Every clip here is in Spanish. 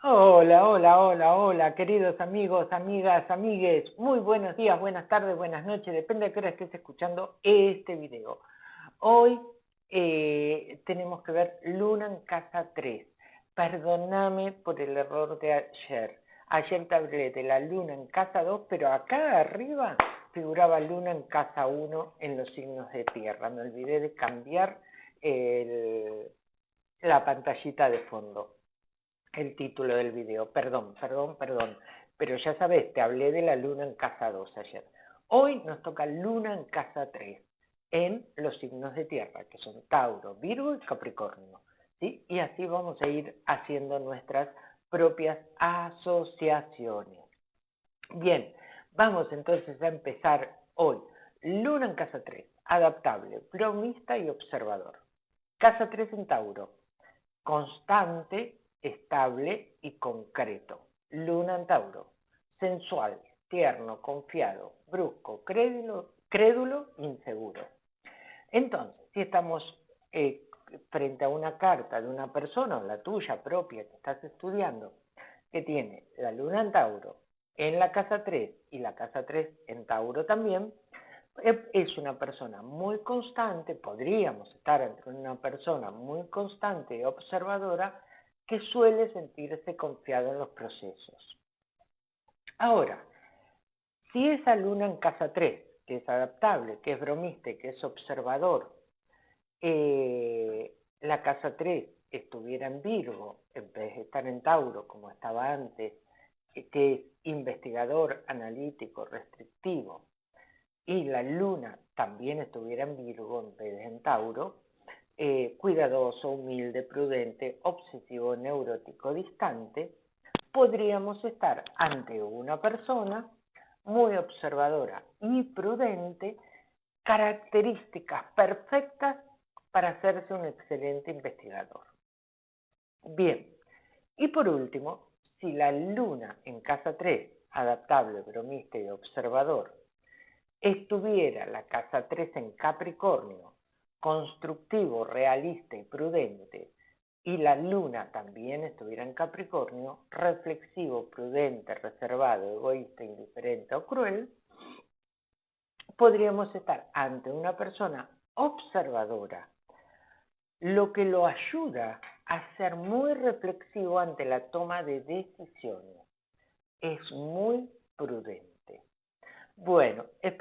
Hola, hola, hola, hola, queridos amigos, amigas, amigues. Muy buenos días, buenas tardes, buenas noches, depende de qué hora estés escuchando este video. Hoy eh, tenemos que ver Luna en casa 3. Perdóname por el error de ayer. Ayer te hablé de la Luna en casa 2, pero acá arriba figuraba Luna en casa 1 en los signos de tierra. Me olvidé de cambiar la pantallita de fondo el título del video. Perdón, perdón, perdón. Pero ya sabes, te hablé de la luna en casa 2 ayer. Hoy nos toca luna en casa 3, en los signos de tierra, que son Tauro, Virgo y Capricornio. ¿sí? Y así vamos a ir haciendo nuestras propias asociaciones. Bien, vamos entonces a empezar hoy. Luna en casa 3, adaptable, bromista y observador. Casa 3 en Tauro, constante estable y concreto. Luna en Tauro, sensual, tierno, confiado, brusco, crédulo, inseguro. Entonces, si estamos eh, frente a una carta de una persona, la tuya propia que estás estudiando, que tiene la luna en Tauro en la casa 3 y la casa 3 en Tauro también, eh, es una persona muy constante, podríamos estar entre una persona muy constante y observadora, que suele sentirse confiado en los procesos. Ahora, si esa luna en casa 3, que es adaptable, que es bromista que es observador, eh, la casa 3 estuviera en Virgo, en vez de estar en Tauro, como estaba antes, eh, que es investigador, analítico, restrictivo, y la luna también estuviera en Virgo en vez de en Tauro, eh, cuidadoso, humilde, prudente, obsesivo, neurótico, distante, podríamos estar ante una persona muy observadora y prudente, características perfectas para hacerse un excelente investigador. Bien, y por último, si la luna en casa 3, adaptable, bromista y observador, estuviera la casa 3 en Capricornio, constructivo, realista y prudente, y la luna también estuviera en Capricornio, reflexivo, prudente, reservado, egoísta, indiferente o cruel, podríamos estar ante una persona observadora, lo que lo ayuda a ser muy reflexivo ante la toma de decisiones. Es muy prudente. Bueno,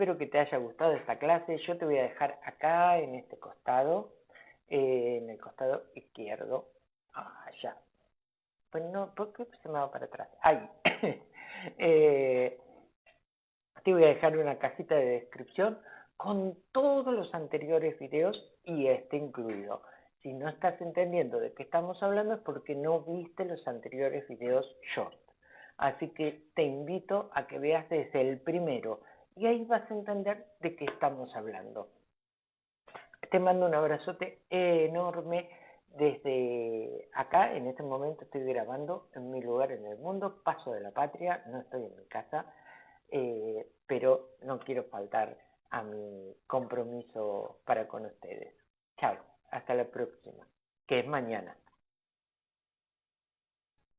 espero que te haya gustado esta clase. Yo te voy a dejar acá en este costado, eh, en el costado izquierdo. Allá. Pues no, ¿por qué se me va para atrás? Ahí. Eh, te voy a dejar una casita de descripción con todos los anteriores videos y este incluido. Si no estás entendiendo de qué estamos hablando es porque no viste los anteriores videos short. Así que te invito a que veas desde el primero y ahí vas a entender de qué estamos hablando. Te mando un abrazote enorme desde acá. En este momento estoy grabando en mi lugar en el mundo, paso de la patria, no estoy en mi casa, eh, pero no quiero faltar a mi compromiso para con ustedes. Chao, hasta la próxima, que es mañana.